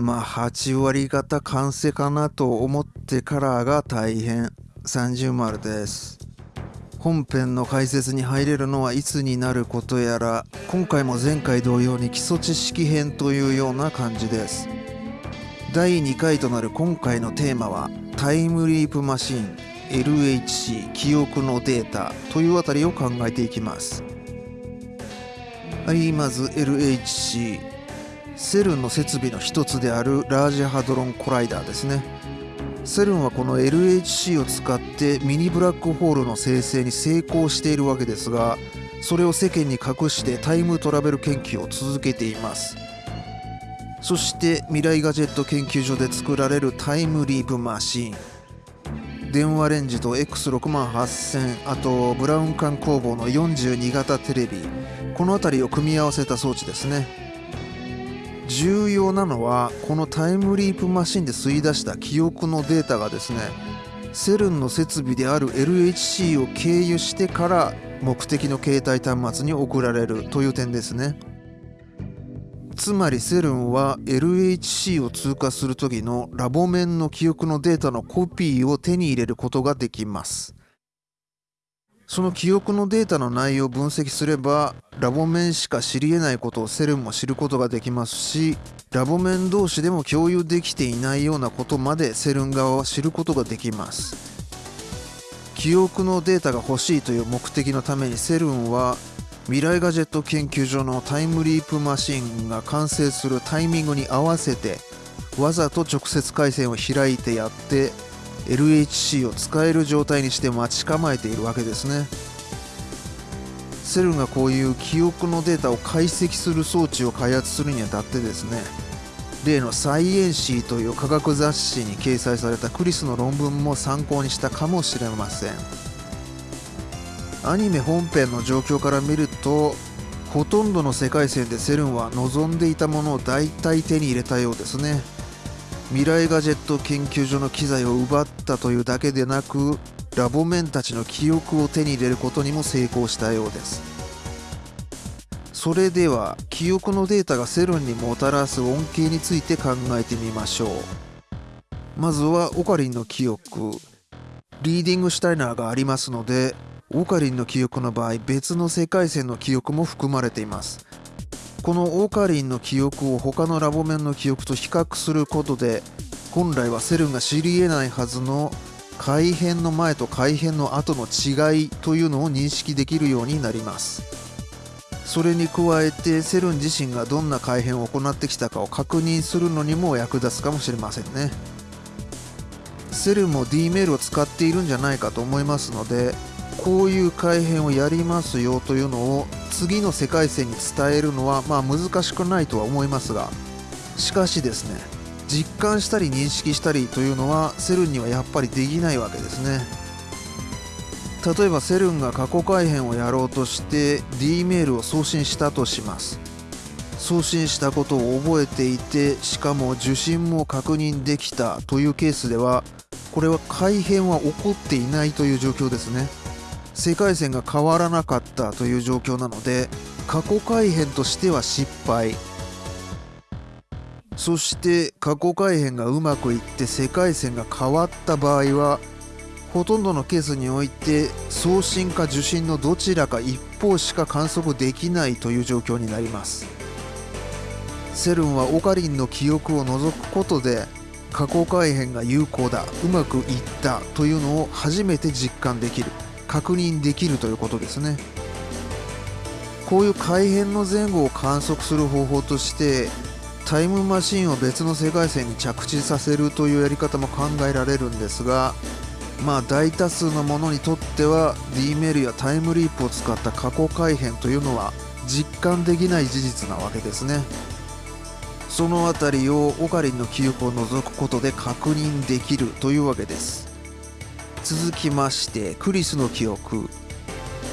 まあ8割方完成かなと思ってからが大変。30丸です。本編の解説に入れるのはいつになることやら今回も前回同様に基礎知識編というような感じです。第2回となる今回のテーマはタイムリープマシン LHC 記憶のデータというあたりを考えていきます。はいまず LHC セルンの設備の一つであるラージハドロンコライダーですね。セルンはこの LHC を使ってミニブラックホールの生成に成功しているわけですがそれを世間に隠してタイムトラベル研究を続けています。そして未来ガジェット研究所で作られるタイムリープマシン。電話レンジと X68000 あとブラウン管工房の42型テレビ。この辺りを組み合わせた装置ですね。重要なのはこのタイムリープマシンで吸い出した記憶のデータがですねセルンの設備である LHC を経由してから目的の携帯端末に送られるという点ですね。つまりセルンは LHC を通過する時のラボ面の記憶のデータのコピーを手に入れることができます。その記憶のデータの内容を分析すればラボ面しか知り得ないことをセルンも知ることができますしラボ面同士でも共有できていないようなことまでセルン側は知ることができます。記憶のデータが欲しいという目的のためにセルンは未来ガジェット研究所のタイムリープマシンが完成するタイミングに合わせてわざと直接回線を開いてやって LHC を使える状態にして待ち構えているわけですね。セルがこういう記憶のデータを解析する装置を開発するにあたってですね例のサイエンシーという科学雑誌に掲載されたクリスの論文も参考にしたかもしれません。アニメ本編の状況から見るとほとんどの世界線でセルンは望んでいたものを大体手に入れたようですね。未来ガジェット研究所の機材を奪ったというだけでなくラボメンたちの記憶を手に入れることにも成功したようです。それでは記憶のデータがセルンにもたらす恩恵について考えてみましょう。まずはオカリンの記憶。リーディングシュタイナーがありますのでオカリンの記憶の場合別の世界線の記憶も含まれています。このオーカリンの記憶を他のラボ面の記憶と比較することで本来はセルンが知り得ないはずの改変の前と改変の後の違いというのを認識できるようになります。それに加えてセルン自身がどんな改変を行ってきたかを確認するのにも役立つかもしれませんね。セルンも D メールを使っているんじゃないかと思いますのでこういう改変をやりますよというのを次の世界線に伝えるのはまあ難しくないとは思いますがしかしですね実感したり認識したりというのはセルンにはやっぱりできないわけですね。例えばセルンが過去改変をやろうとして D メールを送信したとします。送信したことを覚えていてしかも受信も確認できたというケースではこれは改変は起こっていないという状況ですね。世界線が変わらなかったという状況なので過去改変としては失敗。そして過去改変がうまくいって世界線が変わった場合はほとんどのケースにおいて送信か受信のどちらか一方しか観測できないという状況になります。セルンはオカリンの記憶を除くことで過去改変が有効だうまくいったというのを初めて実感できる。確認できるということですね。こういう改変の前後を観測する方法としてタイムマシンを別の世界線に着地させるというやり方も考えられるんですがまあ大多数のものにとっては D メールやタイムリープを使った過去改変というのは実感できない事実なわけですね。その辺りをオカリンの記憶を除くことで確認できるというわけです。続きましてクリスの記憶。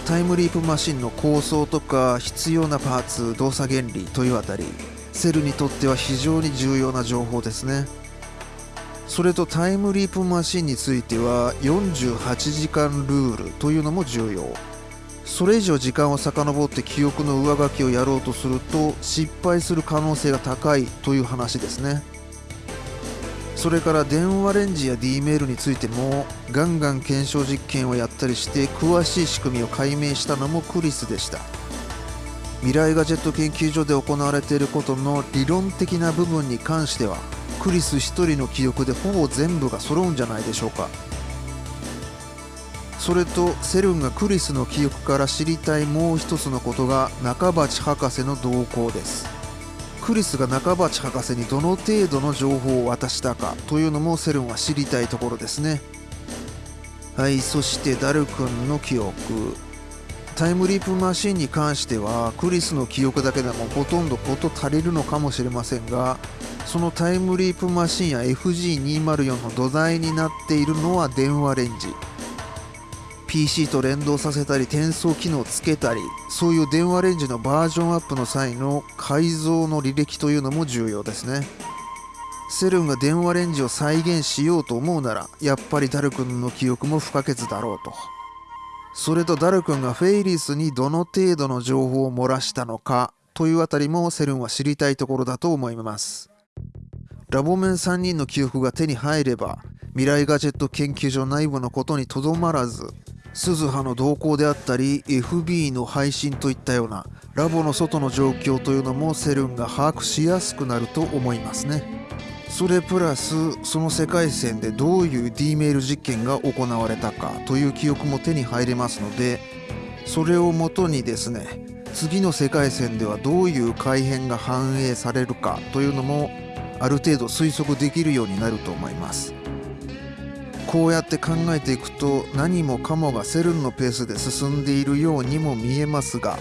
タイムリープマシンの構想とか必要なパーツ動作原理というあたり。セルにとっては非常に重要な情報ですね。それとタイムリープマシンについては48時間ルールというのも重要。それ以上時間を遡って記憶の上書きをやろうとすると失敗する可能性が高いという話ですね。それから電話レンジや D メールについてもガンガン検証実験をやったりして詳しい仕組みを解明したのもクリスでした。未来ガジェット研究所で行われていることの理論的な部分に関してはクリス1人の記憶でほぼ全部が揃うんじゃないでしょうか。それとセルンがクリスの記憶から知りたいもう一つのことが中鉢博士の動向です。クリスが中鉢博士にどの程度の情報を渡したかというのもセルンは知りたいところですね。はいそしてダル君の記憶。タイムリープマシンに関してはクリスの記憶だけでもほとんど事足りるのかもしれませんがそのタイムリープマシンや FG204 の土台になっているのは電話レンジ。PC と連動させたり転送機能をつけたりそういう電話レンジのバージョンアップの際の改造の履歴というのも重要ですね。セルンが電話レンジを再現しようと思うならやっぱりダル君の記憶も不可欠だろうと。それとダル君がフェイリスにどの程度の情報を漏らしたのかというあたりもセルンは知りたいところだと思います。ラボメン3人の記憶が手に入れば未来ガジェット研究所内部のことにとどまらず鈴葉の動向であったり FB の配信といったようなラボの外の状況というのもセルンが把握しやすくなると思いますね。それプラスその世界線でどういう D メール実験が行われたかという記憶も手に入れますのでそれをもとにですね次の世界線ではどういう改変が反映されるかというのもある程度推測できるようになると思います。こうやって考えていくと何もかもがセルンのペースで進んでいるようにも見えますが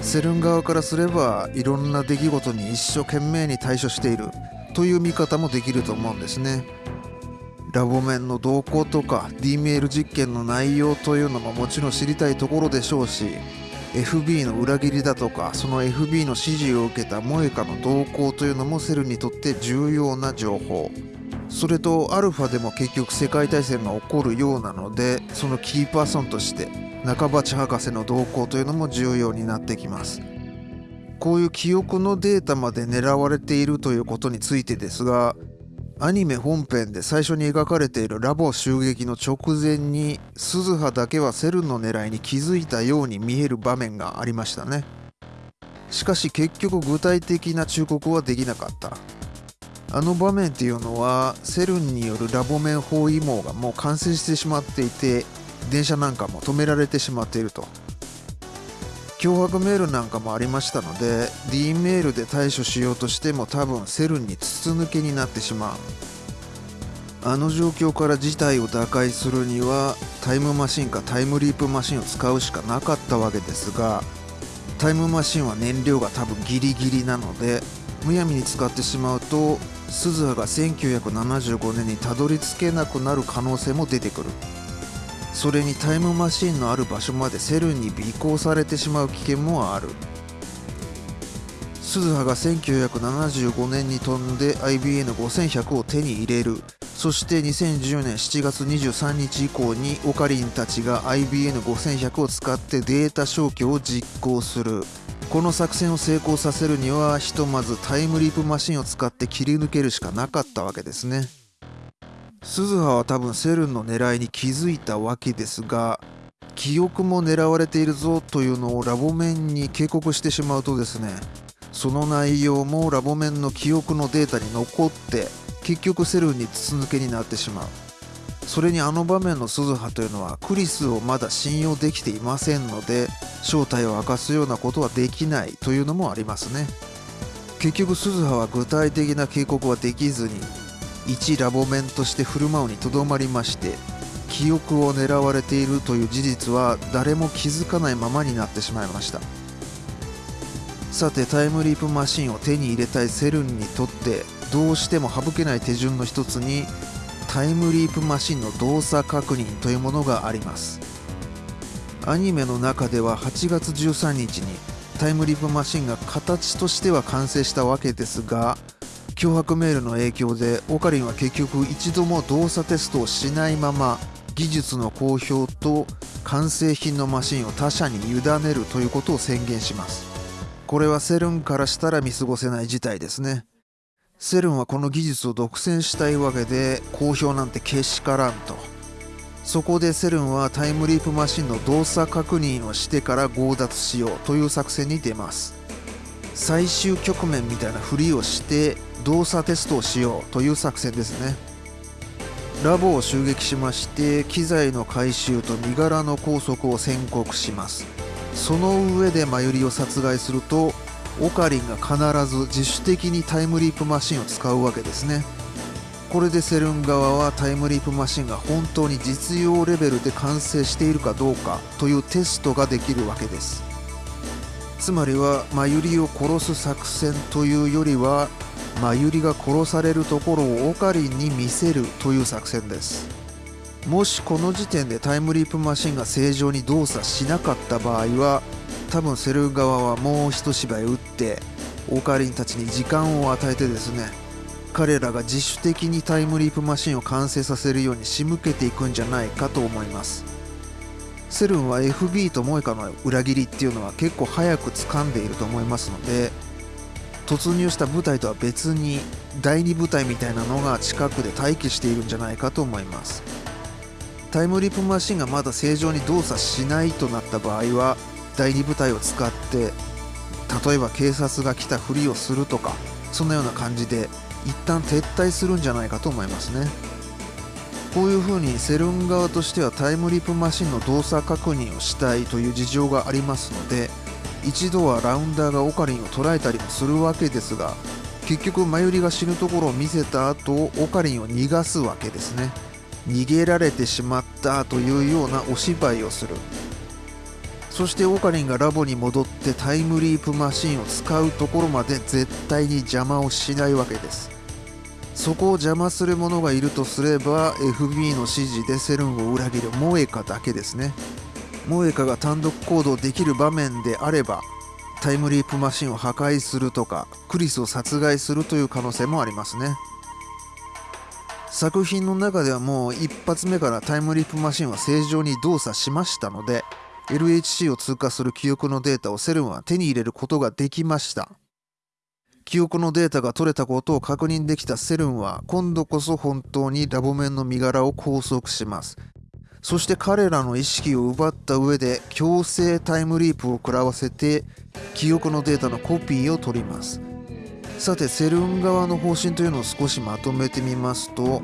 セルン側からすればいろんな出来事に一生懸命に対処しているという見方もできると思うんですね。ラボ面の動向とか D メール実験の内容というのももちろん知りたいところでしょうし FB の裏切りだとかその FB の指示を受けたモエカの動向というのもセルにとって重要な情報。それとアルファでも結局世界大戦が起こるようなのでそのキーパーソンとして中鉢博士の動向というのも重要になってきます。こういう記憶のデータまで狙われているということについてですがアニメ本編で最初に描かれているラボ襲撃の直前に鈴葉だけはセルの狙いに気づいたように見える場面がありましたね。しかし結局具体的な忠告はできなかった。あの場面っていうのはセルンによるラボ面包囲網がもう完成してしまっていて電車なんかも止められてしまっていると。脅迫メールなんかもありましたので D メールで対処しようとしても多分セルンに筒抜けになってしまう。あの状況から事態を打開するにはタイムマシンかタイムリープマシンを使うしかなかったわけですがタイムマシンは燃料が多分ギリギリなのでむやみに使ってしまうと鈴葉が1975年にたどり着けなくなる可能性も出てくる。それにタイムマシンのある場所までセルンに尾行されてしまう危険もある。鈴葉が1975年に飛んで IBN5100 を手に入れる。そして2010年7月23日以降にオカリンたちが IBN5100 を使ってデータ消去を実行する。この作戦を成功させるにはひとまずタイムリープマシンを使って切り抜けるしかなかったわけですね。鈴葉は多分セルンの狙いに気づいたわけですが記憶も狙われているぞというのをラボ面に警告してしまうとですねその内容もラボ面の記憶のデータに残って結局セルンに筒抜けになってしまう。それにあの場面の鈴葉というのはクリスをまだ信用できていませんので正体を明かすようなことはできないというのもありますね。結局鈴葉は具体的な警告はできずに一ラボ面として振る舞うにとどまりまして記憶を狙われているという事実は誰も気づかないままになってしまいました。さてタイムリープマシンを手に入れたいセルンにとってどうしても省けない手順の一つにタイムリープマシンの動作確認というものがあります。アニメの中では8月13日にタイムリープマシンが形としては完成したわけですが脅迫メールの影響でオカリンは結局一度も動作テストをしないまま技術の公表と完成品のマシンを他社に委ねるということを宣言します。これはセルンからしたら見過ごせない事態ですね。セルンはこの技術を独占したいわけで公表なんてけしからんと。そこでセルンはタイムリープマシンの動作確認をしてから強奪しようという作戦に出ます。最終局面みたいなふりをして動作テストをしようという作戦ですね。ラボを襲撃しまして機材の回収と身柄の拘束を宣告します。その上でマユリを殺害するとオカリンが必ず自主的にタイムリープマシンを使うわけですね。これでセルン側はタイムリープマシンが本当に実用レベルで完成しているかどうかというテストができるわけです。つまりはマユリを殺す作戦というよりはマユリが殺されるところをオカリンに見せるという作戦です。もしこの時点でタイムリープマシンが正常に動作しなかった場合は多分セル側はもう一芝居打ってオカリンたちに時間を与えてですね彼らが自主的にタイムリープマシンを完成させるように仕向けていくんじゃないかと思います。セルンは FB とモエカの裏切りっていうのは結構早く掴んでいると思いますので突入した部隊とは別に第2部隊みたいなのが近くで待機しているんじゃないかと思います。タイムリープマシンがまだ正常に動作しないとなった場合は第2部隊を使って例えば警察が来たふりをするとかそんなような感じで一旦撤退するんじゃないかと思いますね。こういうふうにセルン側としてはタイムリープマシンの動作確認をしたいという事情がありますので一度はラウンダーがオカリンを捉えたりもするわけですが結局マユリが死ぬところを見せた後オカリンを逃がすわけですね。逃げられてしまったというようなお芝居をする。そしてオカリンがラボに戻ってタイムリープマシンを使うところまで絶対に邪魔をしないわけです。そこを邪魔する者がいるとすれば FB の指示でセルンを裏切るモエカだけですね。モエカが単独行動できる場面であればタイムリープマシンを破壊するとかクリスを殺害するという可能性もありますね。作品の中ではもう一発目からタイムリープマシンは正常に動作しましたので LHC を通過する記憶のデータをセルンは手に入れることができました。記憶のデータが取れたことを確認できたセルンは今度こそ本当にラボメンの身柄を拘束します。そして彼らの意識を奪った上で強制タイムリープを食らわせて記憶のデータのコピーを取ります。さてセルン側の方針というのを少しまとめてみますと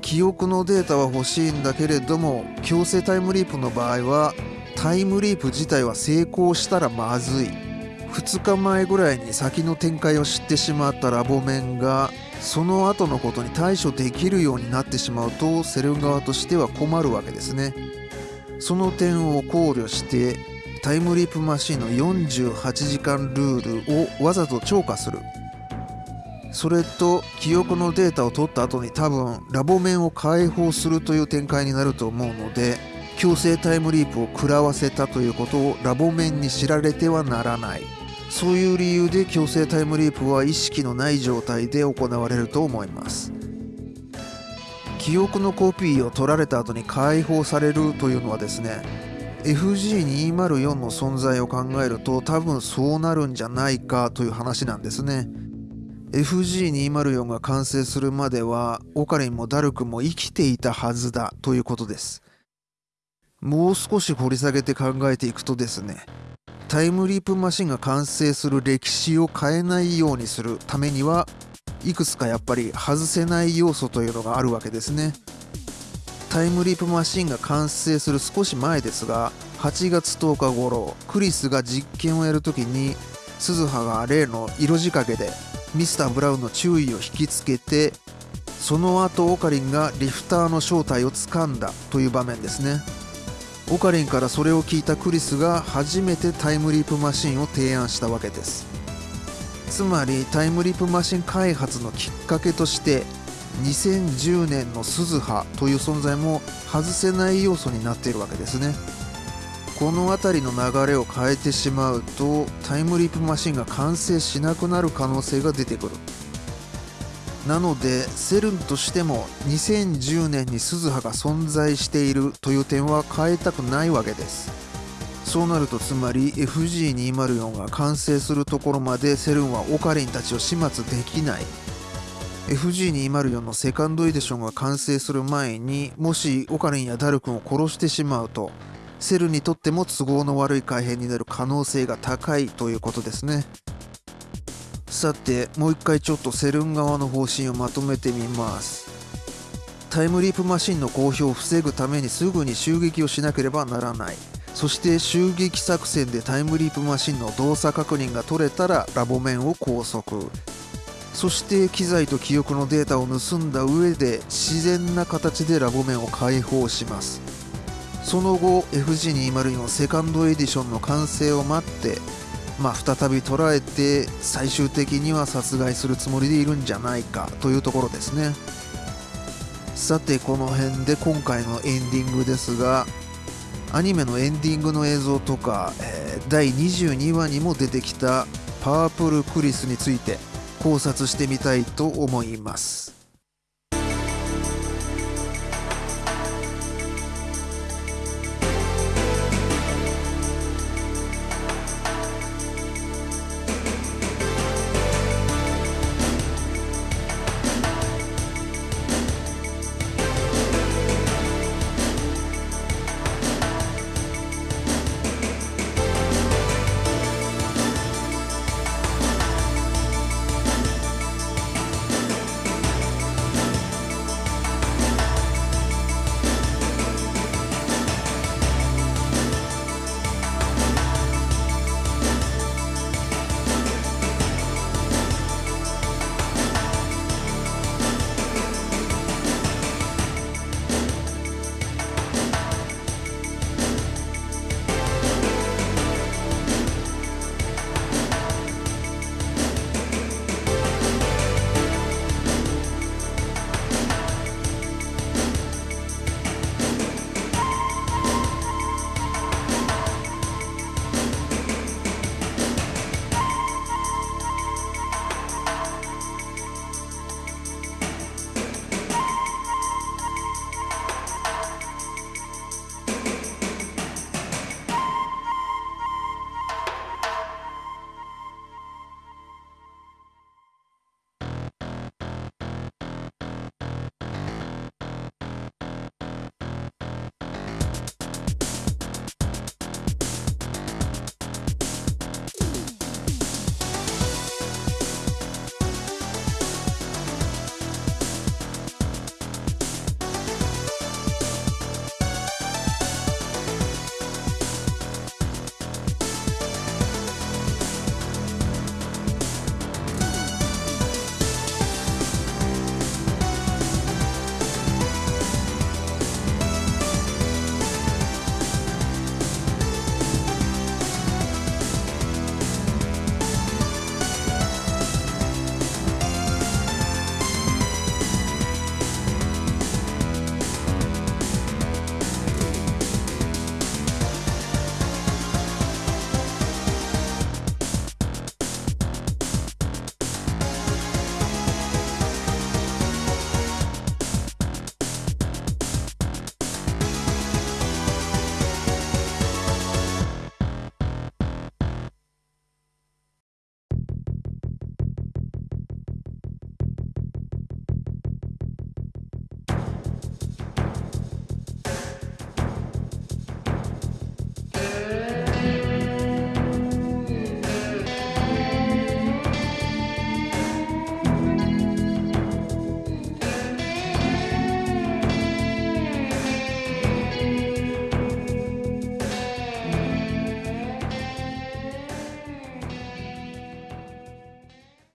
記憶のデータは欲しいんだけれども強制タイムリープの場合はタイムリープ自体は成功したらまずい。2日前ぐらいに先の展開を知ってしまったラボメンがその後のことに対処できるようになってしまうとセルン側としては困るわけですね。その点を考慮してタイムリープマシンの48時間ルールをわざと超過する。それと記憶のデータを取った後に多分ラボ面を解放するという展開になると思うので強制タイムリープを食らわせたということをラボ面に知られてはならない。そういう理由で強制タイムリープは意識のない状態で行われると思います。記憶のコピーを取られた後に解放されるというのはですね FG204 の存在を考えると多分そうなるんじゃないかという話なんですね。FG204 が完成するまではオカリンもダルクも生きていたはずだということです。もう少し掘り下げて考えていくとですねタイムリープマシンが完成する歴史を変えないようにするためにはいくつかやっぱり外せない要素というのがあるわけですね。タイムリープマシンが完成する少し前ですが8月10日頃クリスが実験をやるときに鈴葉が例の色仕掛けでミスター・ブラウンの注意を引きつけてその後オカリンがリフターの正体をつかんだという場面ですね。オカリンからそれを聞いたクリスが初めてタイムリープマシンを提案したわけです。つまりタイムリープマシン開発のきっかけとして2010年の鈴葉という存在も外せない要素になっているわけですね。この辺りの流れを変えてしまうとタイムリープマシンが完成しなくなる可能性が出てくる。なのでセルンとしても2010年に鈴葉が存在しているという点は変えたくないわけです。そうなるとつまり FG204 が完成するところまでセルンはオカリンたちを始末できない。FG204 のセカンドエディションが完成する前にもしオカリンやダル君を殺してしまうとセルにとっても都合の悪い改変になる可能性が高いということですね。さてもう一回ちょっとセルン側の方針をまとめてみます。タイムリープマシンの公表を防ぐためにすぐに襲撃をしなければならない。そして襲撃作戦でタイムリープマシンの動作確認が取れたらラボ面を拘束。そして機材と記憶のデータを盗んだ上で自然な形でラボ面を解放します。その後 FG204 セカンドエディションの完成を待ってまあ再び捉えて最終的には殺害するつもりでいるんじゃないかというところですね。さてこの辺で今回のエンディングですがアニメのエンディングの映像とか、えー、第22話にも出てきたパープルクリスについて考察してみたいと思います。